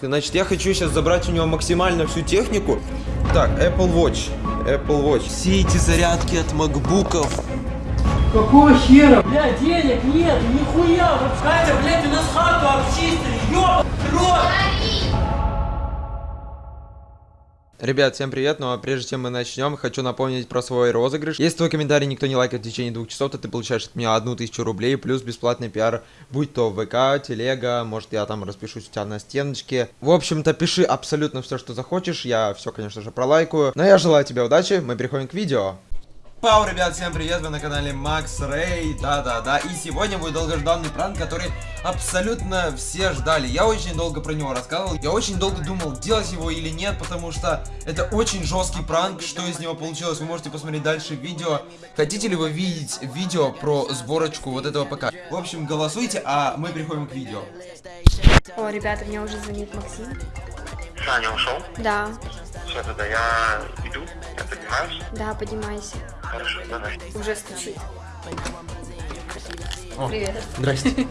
Значит, я хочу сейчас забрать у него максимально всю технику. Так, Apple Watch. Apple Watch. Все эти зарядки от макбуков. Какого хера? Бля, денег нет, нихуя, вот Катя, блядь, у нас хату обчистили, ёб, рот! Ребят, всем привет, ну а прежде чем мы начнем, хочу напомнить про свой розыгрыш. Если твой комментарий никто не лайкает в течение двух часов, то ты получаешь от меня одну тысячу рублей, плюс бесплатный пиар, будь то ВК, Телега, может я там распишусь у тебя на стеночке. В общем-то, пиши абсолютно все, что захочешь, я все, конечно же, пролайкаю. Но я желаю тебе удачи, мы переходим к видео. Пау, ребят, всем привет, вы на канале Макс Рэй, да-да-да, и сегодня будет долгожданный пранк, который абсолютно все ждали. Я очень долго про него рассказывал, я очень долго думал, делать его или нет, потому что это очень жесткий пранк, что из него получилось, вы можете посмотреть дальше видео. Хотите ли вы видеть видео про сборочку вот этого ПК? В общем, голосуйте, а мы переходим к видео. О, ребята, мне уже звонит Максим. Саня ушел? Да, Все, тогда я иду, я поднимаюсь. да, поднимайся. Хорошо, давай. Уже стучит. О. Привет. Здрасте.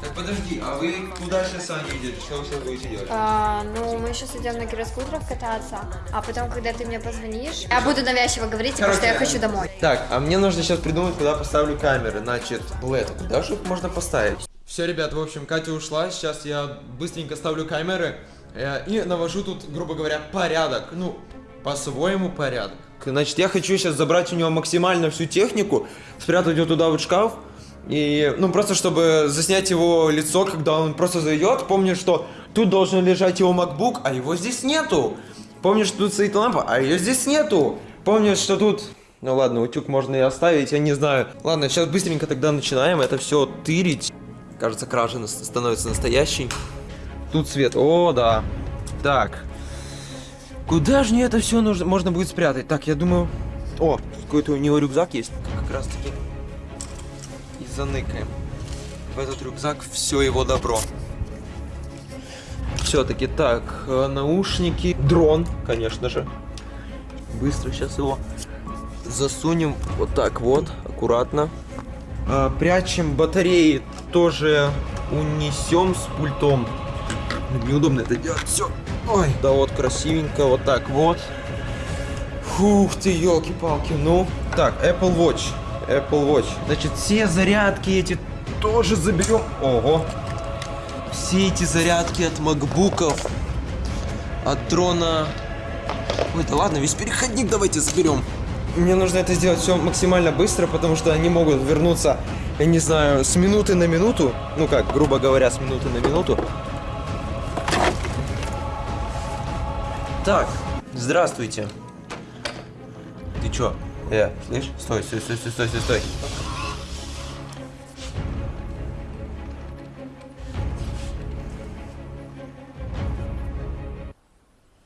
Так, подожди, а вы куда сейчас, Саня, идете? Что вы сейчас будете делать? А, ну, мы сейчас идем на гироскутерах кататься, а потом, когда ты мне позвонишь, я буду навязчиво говорить, потому что я хочу домой. Так, а мне нужно сейчас придумать, куда поставлю камеры. Значит, это куда же их можно поставить? Все, ребят, в общем, Катя ушла. Сейчас я быстренько ставлю камеры э, и навожу тут, грубо говоря, порядок. Ну, по-своему порядок. Значит, я хочу сейчас забрать у него максимально всю технику, спрятать ее туда вот шкаф. И, ну, просто чтобы заснять его лицо, когда он просто зайдет. Помню, что тут должен лежать его MacBook, а его здесь нету. Помню, что тут стоит лампа, а ее здесь нету. Помню, что тут... Ну ладно, утюг можно и оставить, я не знаю. Ладно, сейчас быстренько тогда начинаем это все тырить. Кажется, кража становится настоящей. Тут свет. О, да. Так. Куда же мне это все нужно, можно будет спрятать? Так, я думаю... О, какой-то у него рюкзак есть. Как раз таки и заныкаем. В этот рюкзак все его добро. Все-таки так, э, наушники, дрон, конечно же. Быстро сейчас его засунем вот так вот, аккуратно. А, прячем батареи, тоже унесем с пультом. Неудобно это делать, все. Ой, да вот красивенько, вот так вот. Фух ты, елки-палки, ну. Так, Apple Watch. Apple Watch. Значит, все зарядки эти тоже заберем. Ого. Все эти зарядки от макбуков, от дрона. Ой, да ладно, весь переходник давайте заберем. Мне нужно это сделать все максимально быстро, потому что они могут вернуться, я не знаю, с минуты на минуту. Ну как, грубо говоря, с минуты на минуту. Так, здравствуйте. Ты чё? Э, слышь? Стой, стой, стой, стой, стой, стой, стой.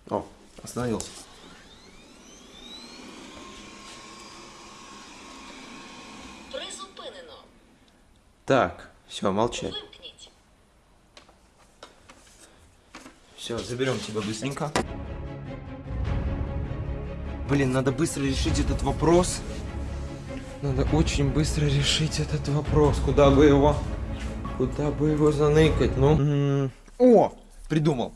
О, остановился. Призупинено. Так, все, молчи. Вимкніть. Все, заберем тебя быстренько. Блин, надо быстро решить этот вопрос. Надо очень быстро решить этот вопрос. Куда бы его... Куда бы его заныкать, ну? М, О! Придумал.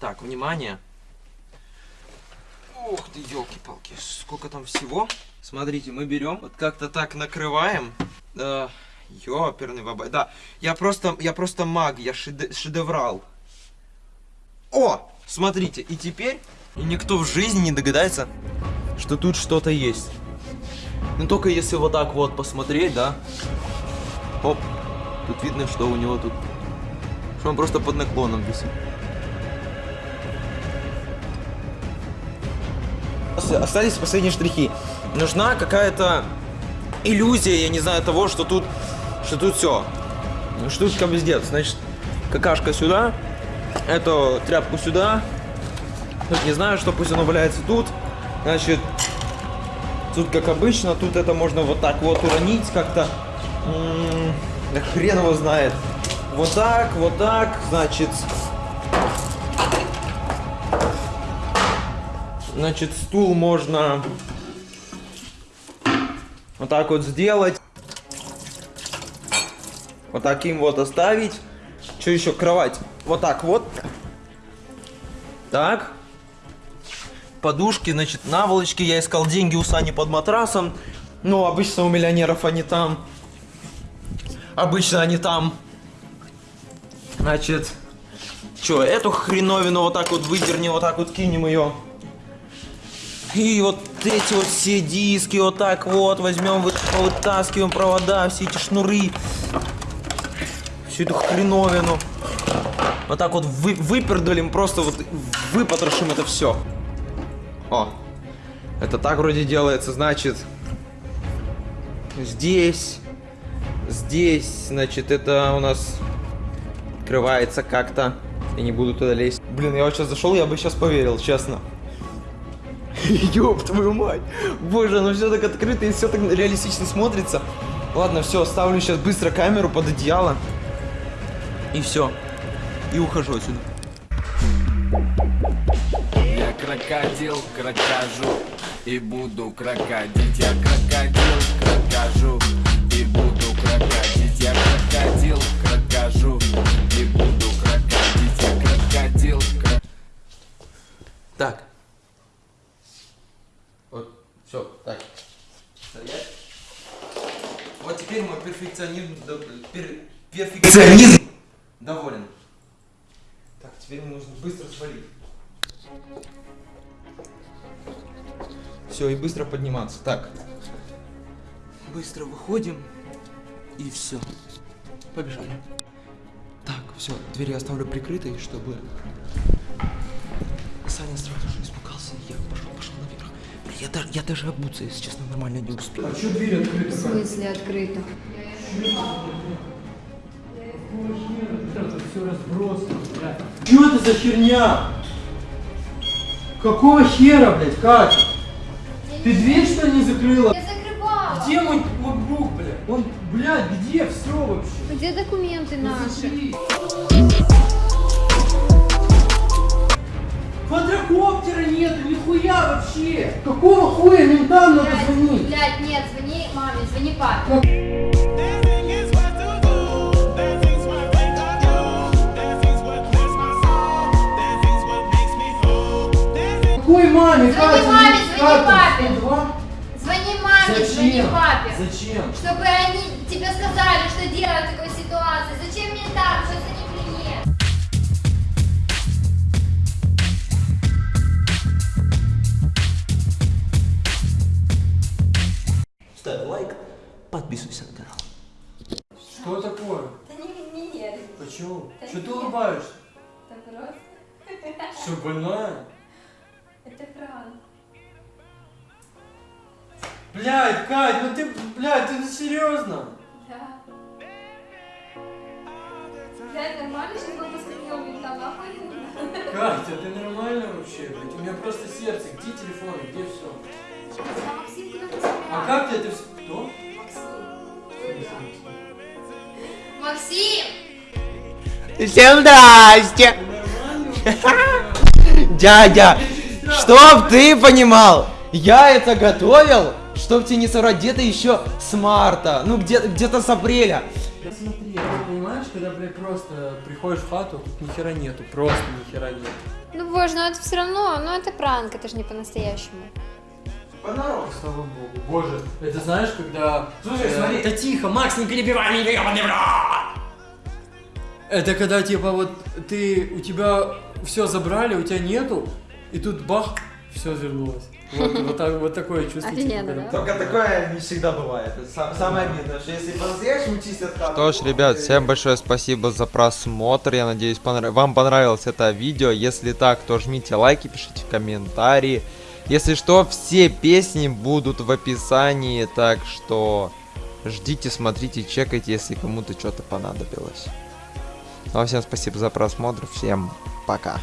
Так, внимание. Ух ты, елки-палки, сколько там всего. Смотрите, мы берем, вот как-то так накрываем. Да, ёперный бабай. Да, я просто, я просто маг, я шеде- шедеврал. О, смотрите, и теперь и никто в жизни не догадается, что тут что-то есть. Ну только если вот так вот посмотреть, да. Оп, тут видно, что у него тут, что он просто под наклоном висит. Остались последние штрихи. Нужна какая-то иллюзия, я не знаю, того, что тут, что тут все. Что тут сделать? Значит, какашка сюда, эту тряпку сюда. Тут не знаю, что пусть оно валяется тут. Значит, тут как обычно, тут это можно вот так вот уронить как-то. М, Да хрен его знает. Вот так, вот так, значит. Значит, стул можно вот так вот сделать. Вот таким вот оставить. Что еще? Кровать. вот так вот. Так. Подушки, значит, наволочки. Я искал деньги у Сани под матрасом. Ну, обычно у миллионеров они там. Обычно они там. Значит, что, эту хреновину вот так вот выдерни, вот так вот кинем ее. И вот эти вот все диски вот так вот возьмем, вытаскиваем провода, все эти шнуры. Всю эту хреновину. Вот так вот вы, выпердолим, просто вот выпотрошим это все. О, это так вроде делается, значит, здесь, здесь, значит, это у нас открывается как-то. Я не буду туда лезть. Блин, я вот сейчас зашел, я бы сейчас поверил, честно. Ёб твою мать. Боже, оно все так открыто и все так реалистично смотрится. Ладно, все, ставлю сейчас быстро камеру под одеяло. И все. И ухожу отсюда. Я крокодил, крокожу и буду крокодить. Я крокодил, крокожу и буду крокодить. Я крокодил, крокожу и буду крокодить. Я крокодил, крокожу. Так. Вот, все, так. Стоять. Вот теперь мой перфекционизм, пер- перфекционизм доволен. Так, теперь мне нужно быстро свалить. Все, и быстро подниматься. Так. Быстро выходим. И все. Побежали. Так, все, двери оставлю прикрытой, чтобы Саня сразу же испугался, и я пошел, пошел наверх. Я даже, я даже обуться, если честно, нормально не успел. А что дверь открыта? В смысле все разбросано, блядь. Что это за херня? Какого хера, блядь, Катя? Ты дверь что не закрыла? Я закрывала. Где мой ноутбук, блядь? Он, блядь, где все вообще? Где документы наши? Смотри. Квадрокоптера нету, нихуя вообще! Какого хуя ментам надо звонить? блядь, нет, звони маме, звони папе. Какой маме, Катя? маме, звони Катя, папе. 102? Звони маме, звони Зачем? папе. Зачем? Чтобы они тебе сказали, что делать в такой ситуации. Зачем мне так? Что это не клиент? Ставь лайк, подписывайся на канал. Что такое? Да не, не верь. Почему? Да Что ты улыбаешься? Это просто... Что, больная? Это пранк. Блядь, Кать, ну ты, блядь, ты ну серьезно? Да. Блядь, нормально, что позвонила мне там нахуй? Катя, ты нормально вообще, блядь? У меня просто сердце, где телефон, где все? Я Максим куда-то А как ты это все... Кто? Максим! Всем здрасте! Дядя, чтоб ты понимал, я это готовил, чтоб тебе не соврать, где-то еще с марта, ну где-то где с апреля. Да смотри, ты понимаешь, когда, блядь, просто приходишь в хату, тут ни хера нету, просто ни хера нет. Ну боже, ну это все равно, ну это пранк, это же не по-настоящему. Слава богу. Боже, это знаешь, когда... Слушай, э, смотри. Да тихо, Макс, не перебивай меня, ебаный в рот! Это когда, типа, вот ты, у тебя все забрали, у тебя нету, и тут бах, все вернулось. Вот, вот, так- вот такое чувство. Офигенно, да? Только такое не всегда бывает. Это сам- самое обидное, что если по-настоящему чистят хату... Что ж, ребят, всем большое спасибо за просмотр. Я надеюсь, понрав- вам понравилось это видео. Если так, то жмите лайки, пишите комментарии. Если что, все песни будут в описании, так что ждите, смотрите, чекайте, если кому-то что-то понадобилось. Ну а всем спасибо за просмотр, всем пока.